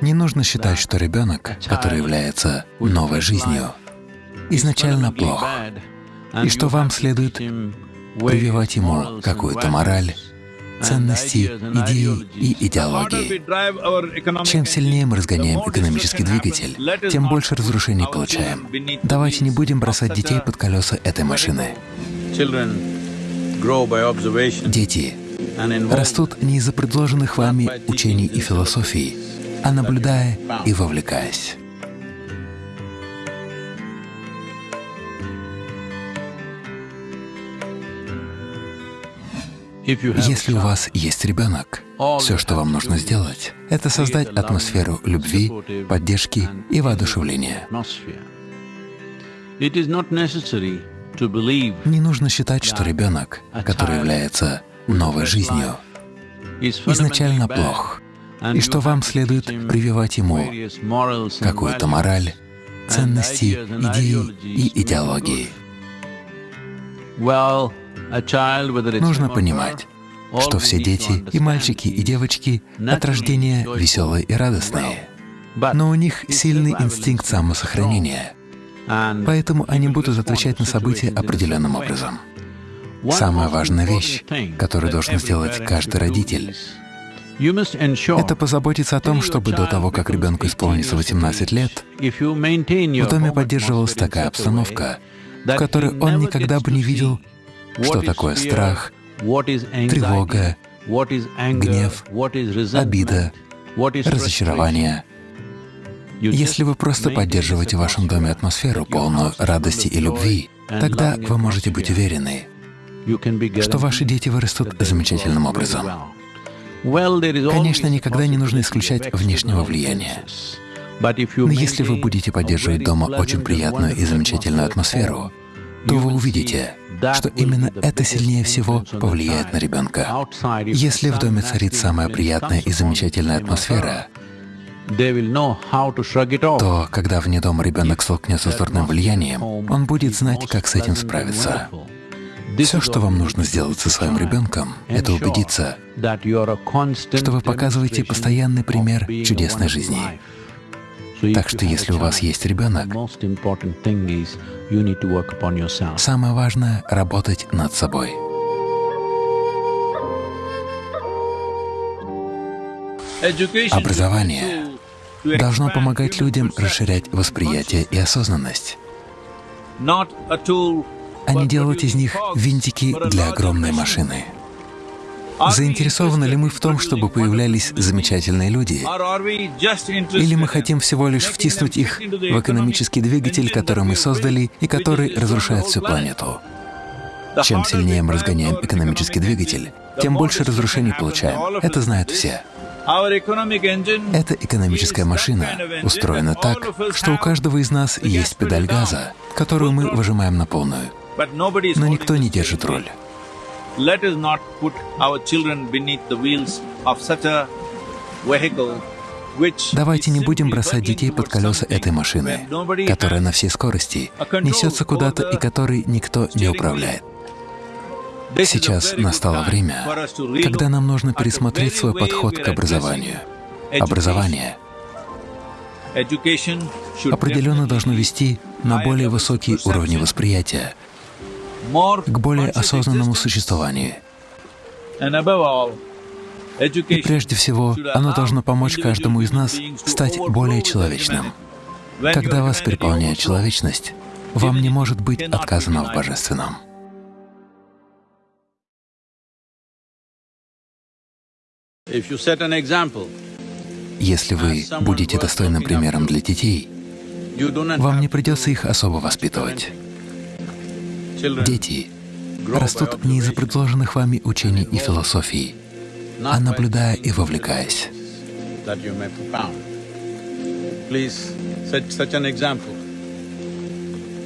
Не нужно считать, что ребенок, который является новой жизнью, изначально плох, и что вам следует прививать ему какую-то мораль, ценности, идеи и идеологии. Чем сильнее мы разгоняем экономический двигатель, тем больше разрушений получаем. Давайте не будем бросать детей под колеса этой машины. Дети растут не из-за предложенных вами учений и философий, а наблюдая и вовлекаясь. Если у вас есть ребенок, все, что вам нужно сделать, это создать атмосферу любви, поддержки и воодушевления. Не нужно считать, что ребенок, который является новой жизнью, изначально плох, и что вам следует прививать ему? Какую-то мораль, ценности, идеи и идеологии. Нужно понимать, что все дети, и мальчики, и девочки от рождения веселые и радостные, но у них сильный инстинкт самосохранения, поэтому они будут отвечать на события определенным образом. Самая важная вещь, которую должен сделать каждый родитель, это позаботиться о том, чтобы до того, как ребенку исполнится 18 лет, в доме поддерживалась такая обстановка, в которой он никогда бы не видел что такое страх, тревога, гнев, обида, разочарование. Если вы просто поддерживаете в вашем доме атмосферу, полную радости и любви, тогда вы можете быть уверены, что ваши дети вырастут замечательным образом. Конечно, никогда не нужно исключать внешнего влияния. Но если вы будете поддерживать дома очень приятную и замечательную атмосферу, то вы увидите, что именно это сильнее всего повлияет на ребенка. Если в доме царит самая приятная и замечательная атмосфера, то когда вне дома ребенок столкнется с дурным влиянием, он будет знать, как с этим справиться. Все, что вам нужно сделать со своим ребенком, это убедиться, что вы показываете постоянный пример чудесной жизни. Так что если у вас есть ребенок, самое важное — работать над собой. Образование должно помогать людям расширять восприятие и осознанность, не делать из них винтики для огромной машины. Заинтересованы ли мы в том, чтобы появлялись замечательные люди? Или мы хотим всего лишь втиснуть их в экономический двигатель, который мы создали и который разрушает всю планету? Чем сильнее мы разгоняем экономический двигатель, тем больше разрушений получаем. Это знают все. Эта экономическая машина устроена так, что у каждого из нас есть педаль газа, которую мы выжимаем на полную. Но никто не держит руль. Let us not put our children beneath the wheels of such a vehicle Давайте не будем бросать детей под колеса этой машины, которая на всей скорости несется куда-то и которой никто не управляет. Сейчас настало время, когда нам нужно пересмотреть свой подход к образованию. Образование определенно должно вести на более высокие уровни восприятия, к более осознанному существованию. И прежде всего, оно должно помочь каждому из нас стать более человечным. Когда вас переполняет человечность, вам не может быть отказано в Божественном. Если вы будете достойным примером для детей, вам не придется их особо воспитывать. Дети растут не из-за предложенных вами учений и философий, а наблюдая и вовлекаясь.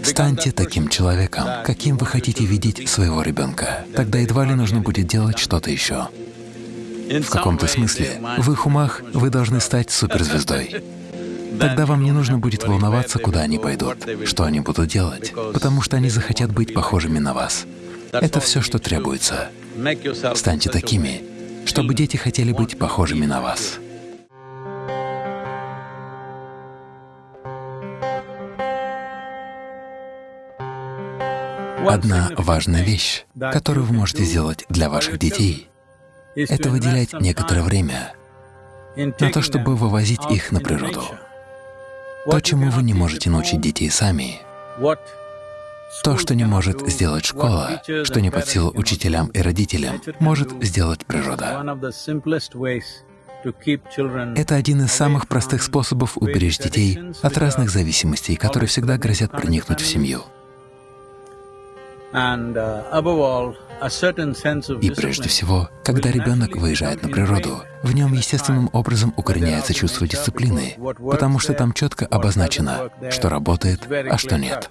Станьте таким человеком, каким вы хотите видеть своего ребенка. Тогда едва ли нужно будет делать что-то еще. В каком-то смысле, в их умах вы должны стать суперзвездой. Тогда вам не нужно будет волноваться, куда они пойдут, что они будут делать, потому что они захотят быть похожими на вас. Это все, что требуется. Станьте такими, чтобы дети хотели быть похожими на вас. Одна важная вещь, которую вы можете сделать для ваших детей, это выделять некоторое время на то, чтобы вывозить их на природу. То, чему вы не можете научить детей сами, то, что не может сделать школа, что не под силу учителям и родителям, может сделать природа. Это один из самых простых способов уберечь детей от разных зависимостей, которые всегда грозят проникнуть в семью. Uh, и прежде всего, когда ребенок выезжает на природу, в нем естественным образом укореняется чувство дисциплины, потому что там четко обозначено, что работает, а что нет.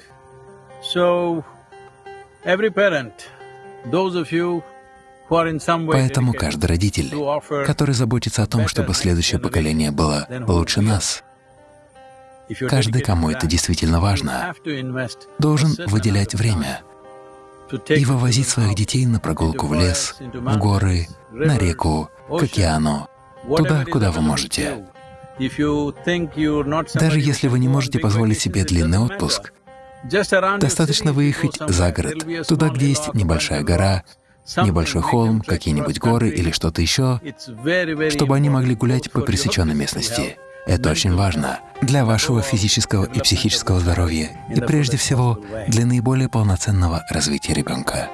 Поэтому каждый родитель, который заботится о том, чтобы следующее поколение было лучше нас, каждый, кому это действительно важно, должен выделять время и вывозить своих детей на прогулку в лес, в горы, на реку, к океану, туда, куда вы можете. Даже если вы не можете позволить себе длинный отпуск, достаточно выехать за город, туда, где есть небольшая гора, небольшой холм, какие-нибудь горы или что-то еще, чтобы они могли гулять по пересеченной местности. Это очень важно для вашего физического и психического здоровья и прежде всего для наиболее полноценного развития ребенка.